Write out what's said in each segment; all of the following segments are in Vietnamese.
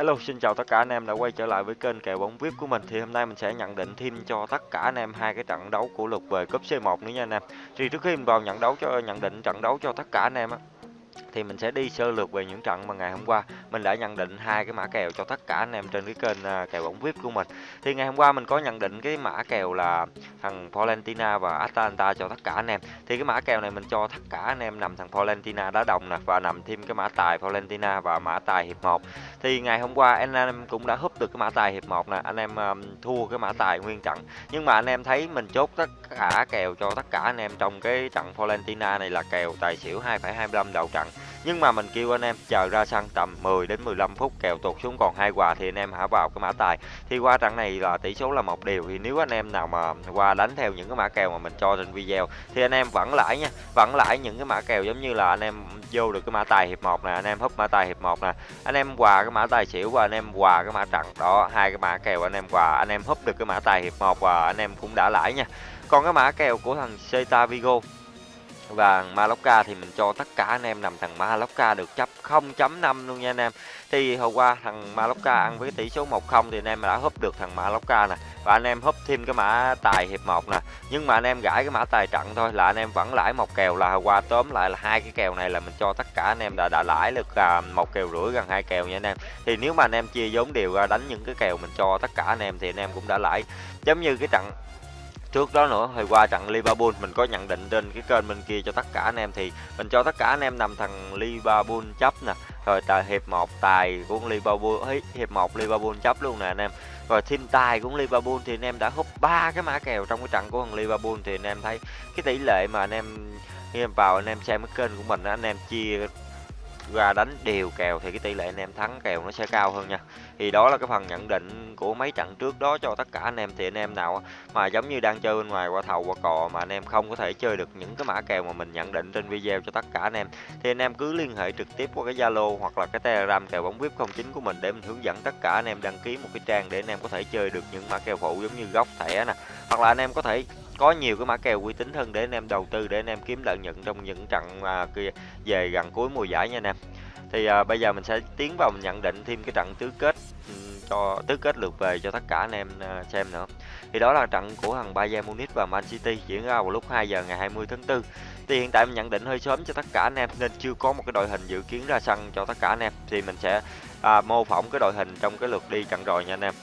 Hello, xin chào tất cả anh em đã quay trở lại với kênh kèo bóng VIP của mình. Thì hôm nay mình sẽ nhận định thêm cho tất cả anh em hai cái trận đấu của lượt về cúp C1 nữa nha anh em. Thì trước khi mình vào nhận đấu cho nhận định trận đấu cho tất cả anh em á thì mình sẽ đi sơ lược về những trận mà ngày hôm qua mình đã nhận định hai cái mã kèo cho tất cả anh em trên cái kênh à, kèo bóng VIP của mình. Thì ngày hôm qua mình có nhận định cái mã kèo là thằng Valentina và Atalanta cho tất cả anh em. Thì cái mã kèo này mình cho tất cả anh em nằm thằng Valentina đá đồng nè và nằm thêm cái mã tài Valentina và mã tài hiệp 1. Thì ngày hôm qua anh em cũng đã húp được cái mã tài hiệp 1 nè, anh em um, thua cái mã tài nguyên trận. Nhưng mà anh em thấy mình chốt tất cả kèo cho tất cả anh em trong cái trận Valentina này là kèo tài xỉu 2,25 đầu trận nhưng mà mình kêu anh em chờ ra sân tầm 10 đến 15 phút kèo tụt xuống còn hai quà thì anh em hãy vào cái mã tài thì qua trận này là tỷ số là một điều thì nếu anh em nào mà qua đánh theo những cái mã kèo mà mình cho trên video thì anh em vẫn lãi nha vẫn lãi những cái mã kèo giống như là anh em vô được cái mã tài hiệp 1 nè anh em húp mã tài hiệp 1 nè anh em quà cái mã tài xỉu và anh em quà cái mã trận đó hai cái mã kèo anh em quà anh em húp được cái mã tài hiệp 1 và anh em cũng đã lãi nha còn cái mã kèo của thằng Celta Vigo và Maloka thì mình cho tất cả anh em nằm thằng Maloka được chấp 0.5 luôn nha anh em. Thì hôm qua thằng Maloka ăn với tỷ số 1-0 thì anh em đã húp được thằng Maloka nè. Và anh em húp thêm cái mã tài hiệp 1 nè. Nhưng mà anh em gãi cái mã tài trận thôi là anh em vẫn lãi một kèo là hôm qua tóm lại là hai cái kèo này là mình cho tất cả anh em đã đã lãi được à, một kèo rưỡi gần hai kèo nha anh em. Thì nếu mà anh em chia vốn đều ra đánh những cái kèo mình cho tất cả anh em thì anh em cũng đã lãi. Giống như cái trận trước đó nữa hồi qua trận Liverpool mình có nhận định trên cái kênh bên kia cho tất cả anh em thì mình cho tất cả anh em nằm thằng Liverpool chấp nè. Rồi tại hiệp 1 tài của Liverpool ấy, hiệp 1 Liverpool chấp luôn nè anh em. Rồi thiên tài của Liverpool thì anh em đã hút ba cái mã kèo trong cái trận của thằng Liverpool thì anh em thấy cái tỷ lệ mà anh em khi em vào anh em xem cái kênh của mình anh em chia ra đánh đều kèo thì cái tỷ lệ anh em thắng kèo nó sẽ cao hơn nha. Thì đó là cái phần nhận định của mấy trận trước đó cho tất cả anh em thì anh em nào mà giống như đang chơi bên ngoài qua thầu qua cò mà anh em không có thể chơi được những cái mã kèo mà mình nhận định trên video cho tất cả anh em thì anh em cứ liên hệ trực tiếp qua cái Zalo hoặc là cái Telegram kèo bóng VIP 09 của mình để mình hướng dẫn tất cả anh em đăng ký một cái trang để anh em có thể chơi được những mã kèo phụ giống như góc thẻ nè hoặc là anh em có thể có nhiều cái mã kèo uy tín hơn để anh em đầu tư để anh em kiếm lợi nhuận trong những trận à, kia về gần cuối mùa giải nha anh em. Thì à, bây giờ mình sẽ tiến vào mình nhận định thêm cái trận tứ kết ừ, cho tứ kết lượt về cho tất cả anh em ờ, xem nữa. Thì đó là trận của thằng Bayern Munich và Man City diễn ra vào lúc 2 giờ ngày 20 tháng 4 thì hiện tại mình nhận định hơi sớm cho tất cả anh em nên chưa có một cái đội hình dự kiến ra sân cho tất cả anh em. Thì mình sẽ à, mô phỏng cái đội hình trong cái lượt đi trận rồi nha anh em.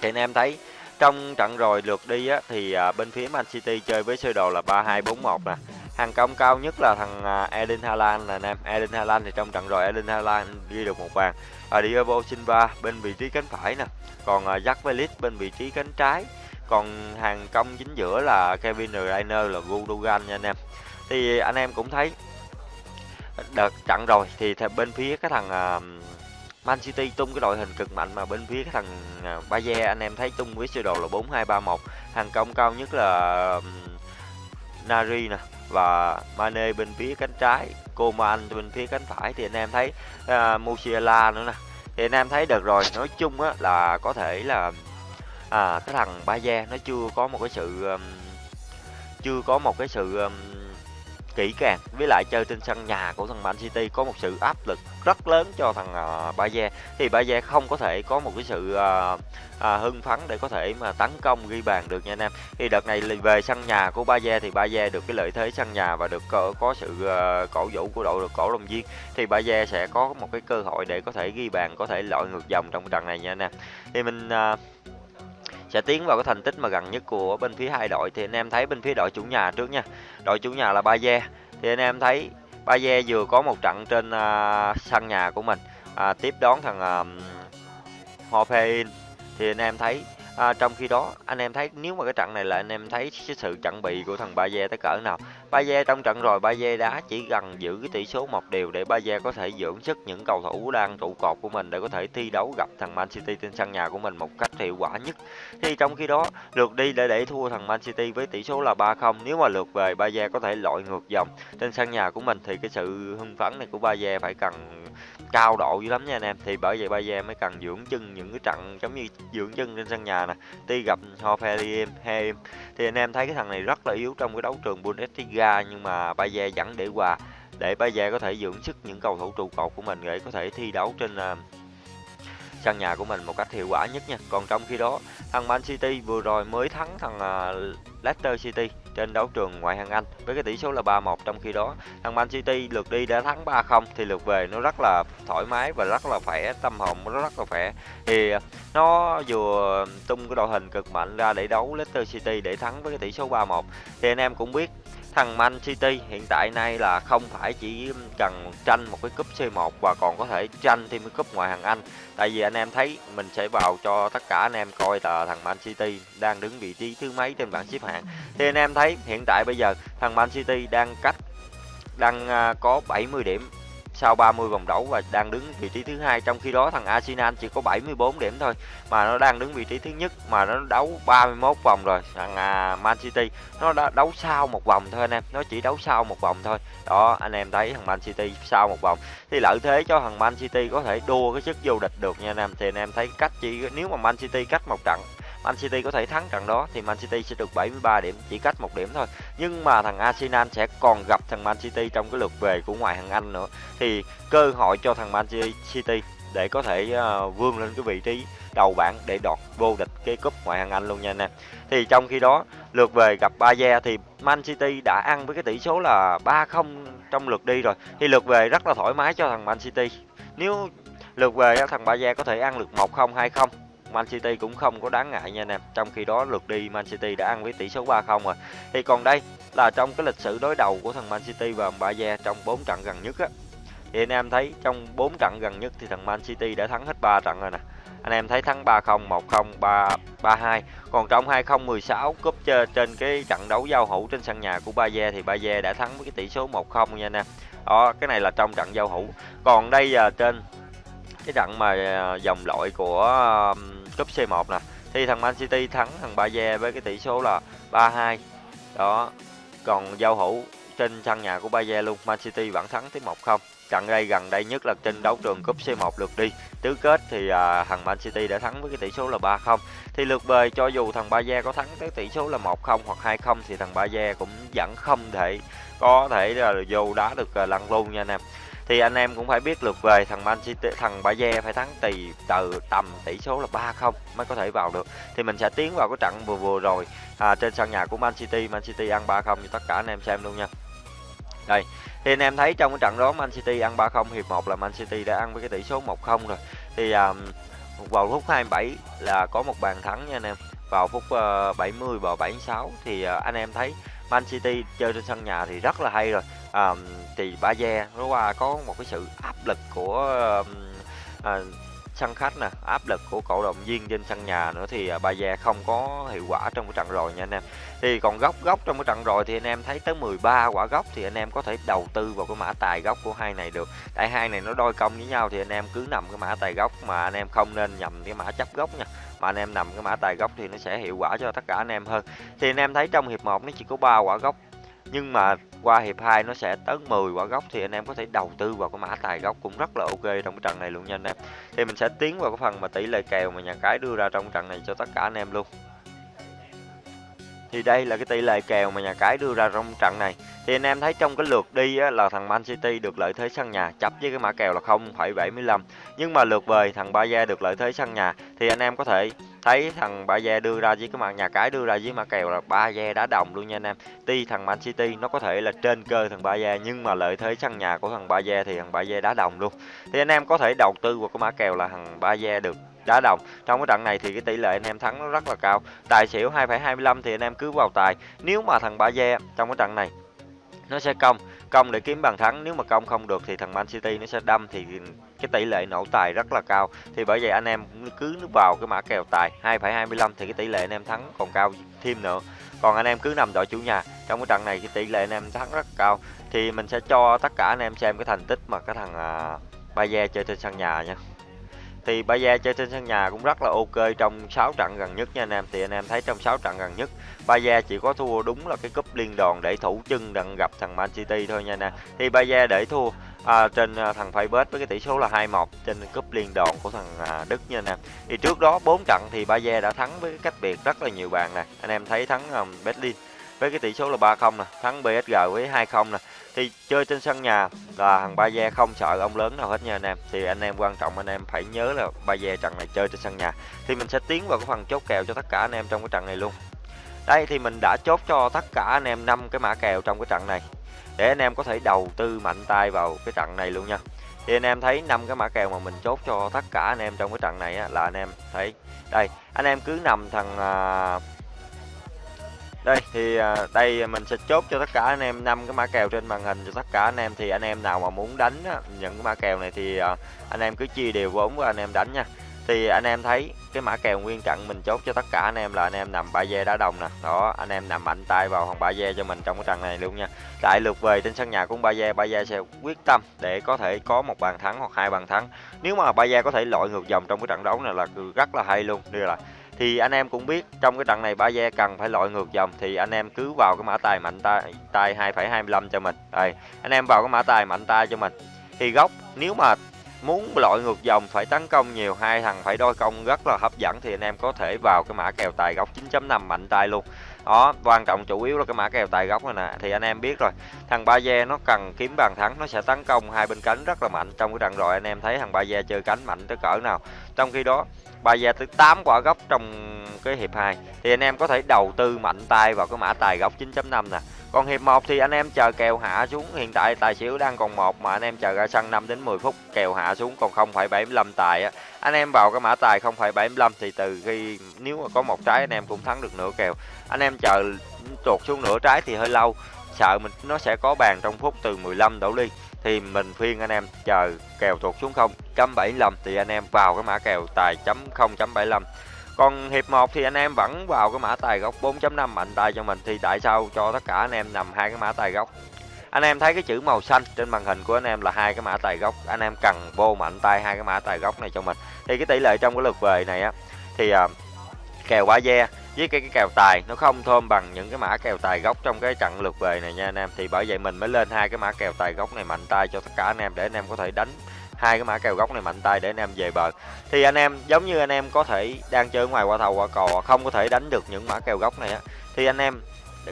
Thì anh em thấy trong trận rồi lượt đi á, thì à, bên phía Man City chơi với sơ đồ là 3-2-4-1 nè hàng công cao nhất là thằng à, Erling Haaland là nam Erling Haaland thì trong trận rồi, Erling Haaland ghi được một bàn. Và Diego Silva bên vị trí cánh phải nè. Còn à, Jack Grealish bên vị trí cánh trái. Còn hàng công chính giữa là Kevin De Bruyne là Gundogan nha anh em. Thì anh em cũng thấy đợt trận rồi thì bên phía cái thằng à, Man City tung cái đội hình cực mạnh mà bên phía cái thằng Bayer anh em thấy tung với sơ đồ là 4-2-3-1 hàng công cao nhất là Nari nè và Mane bên phía cánh trái Coman bên phía cánh phải. Thì anh em thấy uh, Musiala nữa nè. Thì anh em thấy được rồi. Nói chung á là có thể là à, cái thằng Bayern nó chưa có một cái sự um, chưa có một cái sự um, kỹ càng. Với lại chơi trên sân nhà của thằng Man City có một sự áp lực rất lớn cho thằng uh, Bayern. Thì Bayern không có thể có một cái sự uh, uh, hưng phấn để có thể mà tấn công ghi bàn được nha anh em. Thì đợt này về sân nhà của Bayern thì Bayern được cái lợi thế sân nhà và được có, có sự uh, cổ vũ của đội được cổ động viên. Thì Bayern sẽ có một cái cơ hội để có thể ghi bàn có thể lội ngược dòng trong trận này nha anh em. Thì mình uh, sẽ tiến vào cái thành tích mà gần nhất của bên phía hai đội. Thì anh em thấy bên phía đội chủ nhà trước nha. Đội chủ nhà là Baye thì anh em thấy Baye vừa có một trận trên uh, sân nhà của mình. Uh, tiếp đón thằng uh, Hoffenheim. Thì anh em thấy À, trong khi đó anh em thấy nếu mà cái trận này là anh em thấy cái sự chuẩn bị của thằng Baye tới cỡ nào? Baye trong trận rồi Baye đá chỉ cần giữ cái tỷ số một điều để Baye có thể dưỡng sức những cầu thủ đang trụ cột của mình để có thể thi đấu gặp thằng Man City trên sân nhà của mình một cách hiệu quả nhất. Thì trong khi đó lượt đi để để thua thằng Man City với tỷ số là 3-0 nếu mà lượt về Baye có thể lội ngược dòng trên sân nhà của mình thì cái sự hưng phấn này của Baye phải cần cao độ dữ lắm nha anh em. Thì bởi vậy Bayern mới cần dưỡng chân những cái trận giống như dưỡng chân trên sân nhà nè tuy gặp Hoffenheim Heim thì anh em thấy cái thằng này rất là yếu trong cái đấu trường Bundesliga nhưng mà Bayer vẫn để hòa để Bayer có thể dưỡng sức những cầu thủ trụ cột của mình để có thể thi đấu trên uh, sân nhà của mình một cách hiệu quả nhất nha. Còn trong khi đó, thằng Man City vừa rồi mới thắng thằng uh, Leicester City trên đấu trường ngoại hạng Anh với cái tỷ số là 3-1 trong khi đó. Thằng Man City lượt đi đã thắng 3-0 thì lượt về nó rất là thoải mái và rất là khỏe, tâm hồn nó rất là khỏe. Thì nó vừa tung cái đội hình cực mạnh ra để đấu Leicester City để thắng với cái tỷ số 3-1 thì anh em cũng biết thằng Man City hiện tại nay là không phải chỉ cần tranh một cái cúp C1 và còn có thể tranh thêm cái cúp ngoại hạng Anh. Tại vì anh em thấy mình sẽ vào cho tất cả anh em coi là thằng Man City đang đứng vị trí thứ mấy trên bảng xếp hạng. Thì anh em thấy hiện tại bây giờ thằng Man City đang cách, đang à, có 70 điểm sau 30 vòng đấu và đang đứng vị trí thứ hai trong khi đó thằng Arsenal chỉ có 74 điểm thôi mà nó đang đứng vị trí thứ nhất mà nó đấu 31 vòng rồi. Thằng à, Man City nó đã đấu sau một vòng thôi anh em nó chỉ đấu sau một vòng thôi. Đó anh em thấy thằng Man City sau một vòng. Thì lợi thế cho thằng Man City có thể đua cái chức vô địch được nha anh em. Thì anh em thấy cách chỉ nếu mà Man City cách một trận Man City có thể thắng trận đó thì Man City sẽ được 73 điểm, chỉ cách một điểm thôi. Nhưng mà thằng Arsenal sẽ còn gặp thằng Man City trong cái lượt về của ngoại hạng Anh nữa. Thì cơ hội cho thằng Man City để có thể uh, vươn lên cái vị trí đầu bảng để đoạt vô địch cái cúp ngoại hạng Anh luôn nha anh em. Thì trong khi đó lượt về gặp Bayer thì Man City đã ăn với cái tỷ số là 3-0 trong lượt đi rồi. Thì lượt về rất là thoải mái cho thằng Man City. Nếu lượt về thằng Bayer có thể ăn được 1-0 2-0 Man City cũng không có đáng ngại nha anh em. Trong khi đó lượt đi Man City đã ăn với tỷ số 3-0 rồi. Thì còn đây là trong cái lịch sử đối đầu của thằng Man City và Bayern trong 4 trận gần nhất á. Thì anh em thấy trong 4 trận gần nhất thì thằng Man City đã thắng hết 3 trận rồi nè. Anh em thấy thắng 3-0, 1-0, 3 3-2. Còn trong 2016 cúp trên cái trận đấu giao hữu trên sân nhà của Bayer thì Bayer đã thắng với cái tỷ số 1-0 nha anh em. Đó, cái này là trong trận giao hữu. Còn đây là trên cái trận mà à, dòng loại của cúp C1 nè. Thì thằng Man City thắng thằng Bayer với cái tỷ số là 3-2 đó còn giao hữu trên sân nhà của Bayer luôn Man City vẫn thắng tới 1-0 trận đây gần đây nhất là trên đấu trường cúp C1 lượt đi. Tứ kết thì à, thằng Man City đã thắng với cái tỷ số là 3-0 thì lượt về cho dù thằng Bayer có thắng tới tỷ số là 1-0 hoặc 2-0 thì thằng Bayer cũng vẫn không thể có thể là vô đá được à, lăn luôn nha anh em thì anh em cũng phải biết lượt về thằng Man City thằng Bayern phải thắng tỷ từ tầm tỷ số là 3-0 mới có thể vào được. Thì mình sẽ tiến vào cái trận vừa vừa rồi à, trên sân nhà của Man City. Man City ăn 3-0 cho tất cả anh em xem luôn nha. Đây thì anh em thấy trong cái trận đó Man City ăn 3-0 hiệp 1 là Man City đã ăn với cái tỷ số 1-0 rồi. Thì à, vào phút 27 là có một bàn thắng nha anh em. Vào phút ờ, uh, 70 và 76 thì uh, anh em thấy Man City chơi trên sân nhà thì rất là hay rồi um, thì Baze nó qua có một cái sự áp lực của à, sân khách nè áp lực của cổ động viên trên sân nhà nữa thì à, Baze không có hiệu quả trong cái trận rồi nha anh em. Thì còn góc góc trong cái trận rồi thì anh em thấy tới 13 quả góc thì anh em có thể đầu tư vào cái mã tài góc của hai này được. Tại hai này nó đôi công với nhau thì anh em cứ nằm cái mã tài góc mà anh em không nên nhầm cái mã chấp góc nha. Mà anh em nằm cái mã tài góc thì nó sẽ hiệu quả cho tất cả anh em hơn. Thì anh em thấy trong hiệp 1 nó chỉ có 3 quả góc nhưng mà qua hiệp 2 nó sẽ tới 10 quả góc thì anh em có thể đầu tư vào cái mã tài góc cũng rất là ok trong cái trận này luôn nha anh em. Thì mình sẽ tiến vào cái phần mà tỷ lệ kèo mà nhà cái đưa ra trong trận này cho tất cả anh em luôn. Thì đây là cái tỷ lệ kèo mà nhà cái đưa ra trong trận này. Thì anh em thấy trong cái lượt đi á, là thằng Man City được lợi thế sân nhà chấp với cái mã kèo là 0,75 nhưng mà lượt về thằng Bayern được lợi thế sân nhà thì anh em có thể thấy thằng ba gia đưa ra với cái mặt nhà cái đưa ra với mã kèo là ba gia đá đồng luôn nha anh em. Tuy thằng Man City nó có thể là trên cơ thằng ba gia nhưng mà lợi thế sân nhà của thằng ba gia thì thằng ba gia đá đồng luôn. Thì anh em có thể đầu tư vào cái mã kèo là thằng ba gia được đá đồng. Trong cái trận này thì cái tỷ lệ anh em thắng nó rất là cao. Tài xỉu 2,25 thì anh em cứ vào tài. Nếu mà thằng ba gia trong cái trận này nó sẽ công công để kiếm bàn thắng. Nếu mà công không được thì thằng Man City nó sẽ đâm thì cái tỷ lệ nổ tài rất là cao. Thì bởi vậy anh em cứ vào cái mã kèo tài 2,25 thì cái tỷ lệ anh em thắng còn cao thêm nữa. Còn anh em cứ nằm đội chủ nhà trong cái trận này cái tỷ lệ anh em thắng rất cao. Thì mình sẽ cho tất cả anh em xem cái thành tích mà cái thằng uh, Bayer chơi trên sân nhà nha thì Baza chơi trên sân nhà cũng rất là ok trong 6 trận gần nhất nha anh em. Thì anh em thấy trong 6 trận gần nhất Baza chỉ có thua đúng là cái cúp liên đoàn để thủ chân đặng gặp thằng Man City thôi nha nè thì Baza để thua à, trên à, thằng Faybet với cái tỷ số là 2-1 trên cúp liên đoàn của thằng à, Đức nha nè thì trước đó 4 trận thì Baza đã thắng với cái cách biệt rất là nhiều bàn nè. Anh em thấy thắng um, Berlin với cái tỷ số là 3-0 nè thắng PSG với 2-0 nè thì chơi trên sân nhà là thằng Baye không sợ ông lớn nào hết nha anh em. Thì anh em quan trọng anh em phải nhớ là Baye trận này chơi trên sân nhà. Thì mình sẽ tiến vào cái phần chốt kèo cho tất cả anh em trong cái trận này luôn. Đây thì mình đã chốt cho tất cả anh em năm cái mã kèo trong cái trận này. Để anh em có thể đầu tư mạnh tay vào cái trận này luôn nha. Thì anh em thấy năm cái mã kèo mà mình chốt cho tất cả anh em trong cái trận này á, là anh em thấy. Đây anh em cứ nằm thằng à, đây, thì à, đây mình sẽ chốt cho tất cả anh em năm cái mã kèo trên màn hình cho tất cả anh em. Thì anh em nào mà muốn đánh những cái mã kèo này thì à, anh em cứ chia đều vốn với anh em đánh nha. Thì anh em thấy cái mã kèo nguyên trận mình chốt cho tất cả anh em là anh em nằm ba dê đá đồng nè. Đó, anh em nằm mạnh tay vào hòn ba dê cho mình trong cái trận này luôn nha. Lại lượt về trên sân nhà của ba dê ba dê sẽ quyết tâm để có thể có một bàn thắng hoặc hai bàn thắng. Nếu mà ba dê có thể lội ngược dòng trong cái trận đấu này là rất là hay luôn đây là thì anh em cũng biết trong cái trận này ba dê cần phải lội ngược dòng thì anh em cứ vào cái mã tài mạnh tay tay 2,25 cho mình. Đây anh em vào cái mã tài mạnh tay cho mình. Thì góc nếu mà muốn lội ngược dòng phải tấn công nhiều hai thằng phải đôi công rất là hấp dẫn thì anh em có thể vào cái mã kèo tài góc 9.5 mạnh tay luôn đó quan trọng chủ yếu là cái mã kèo tài góc này nè. Thì anh em biết rồi thằng ba dê nó cần kiếm bàn thắng nó sẽ tấn công hai bên cánh rất là mạnh. Trong cái trận rồi anh em thấy thằng ba dê chơi cánh mạnh tới cỡ nào. Trong khi đó ba dê tới 8 quả góc trong cái hiệp 2 thì anh em có thể đầu tư mạnh tay vào cái mã tài góc 9.5 nè. Còn hiệp 1 thì anh em chờ kèo hạ xuống. Hiện tại tài xỉu đang còn một mà anh em chờ ra sân 5 đến 10 phút kèo hạ xuống còn 0,75 tài á anh em vào cái mã tài 0,75 thì từ khi nếu mà có một trái anh em cũng thắng được nửa kèo. Anh em chờ tuột xuống nửa trái thì hơi lâu. Sợ mình nó sẽ có bàn trong phút từ 15 đổ đi. Thì mình khuyên anh em chờ kèo tuột xuống 0.75 thì anh em vào cái mã kèo tài chấm 0.75 còn hiệp 1 thì anh em vẫn vào cái mã tài góc 4.5 mạnh tay cho mình. Thì tại sao cho tất cả anh em nằm hai cái mã tài góc anh em thấy cái chữ màu xanh trên màn hình của anh em là hai cái mã tài gốc. Anh em cần vô mạnh tay hai cái mã tài gốc này cho mình. Thì cái tỷ lệ trong cái lượt về này á thì à, kèo ba ve với cái, cái kèo tài nó không thơm bằng những cái mã kèo tài gốc trong cái trận lượt về này nha anh em. Thì bởi vậy mình mới lên hai cái mã kèo tài gốc này mạnh tay cho tất cả anh em để anh em có thể đánh hai cái mã kèo góc này mạnh tay để anh em về bờ. Thì anh em giống như anh em có thể đang chơi ngoài qua thầu qua cò không có thể đánh được những mã kèo góc này á thì anh em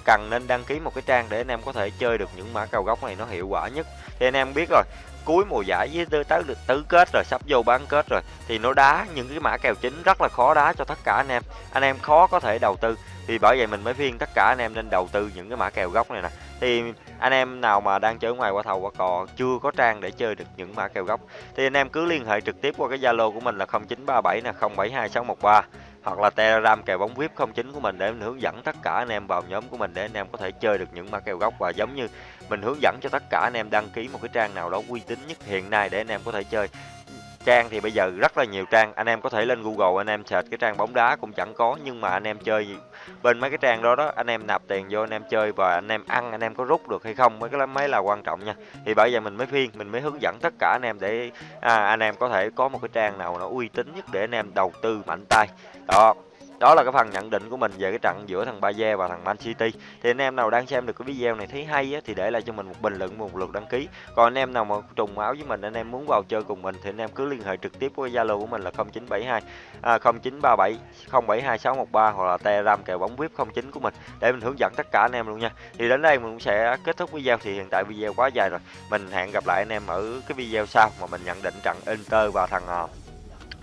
cần nên đăng ký một cái trang để anh em có thể chơi được những mã cao góc này nó hiệu quả nhất. Thì anh em biết rồi, cuối mùa giải với tới tới được tứ kết rồi, sắp vô bán kết rồi, thì nó đá những cái mã kèo chính rất là khó đá cho tất cả anh em. Anh em khó có thể đầu tư. Thì bởi vậy mình mới khuyên tất cả anh em nên đầu tư những cái mã kèo góc này nè. Thì anh em nào mà đang chơi ngoài qua thầu, qua cò, chưa có trang để chơi được những mã kèo góc thì anh em cứ liên hệ trực tiếp qua cái zalo của mình là 0937 nè 072613 hoặc là telegram kèo bóng vip 09 của mình để mình hướng dẫn tất cả anh em vào nhóm của mình để anh em có thể chơi được những mã kèo góc và giống như mình hướng dẫn cho tất cả anh em đăng ký một cái trang nào đó uy tín nhất hiện nay để anh em có thể chơi trang thì bây giờ rất là nhiều trang. Anh em có thể lên google anh em search cái trang bóng đá cũng chẳng có nhưng mà anh em chơi bên mấy cái trang đó đó anh em nạp tiền vô anh em chơi và anh em ăn anh em có rút được hay không mấy cái mới là quan trọng nha. Thì bởi vậy mình mới phiên mình mới hướng dẫn tất cả anh em để à, anh em có thể có một cái trang nào nó uy tín nhất để anh em đầu tư mạnh tay. Đó đó là cái phần nhận định của mình về cái trận giữa thằng bayer và thằng Man City. Thì anh em nào đang xem được cái video này thấy hay á, thì để lại cho mình một bình luận một lượt đăng ký. Còn anh em nào mà trùng áo với mình anh em muốn vào chơi cùng mình thì anh em cứ liên hệ trực tiếp với Zalo của mình là 0972 à, 0937 072613 hoặc là Telegram kèo bóng VIP 09 của mình để mình hướng dẫn tất cả anh em luôn nha. Thì đến đây mình cũng sẽ kết thúc video. Thì hiện tại video quá dài rồi. Mình hẹn gặp lại anh em ở cái video sau mà mình nhận định trận Inter và thằng à,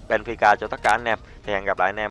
Benfica cho tất cả anh em. Thì hẹn gặp lại anh em.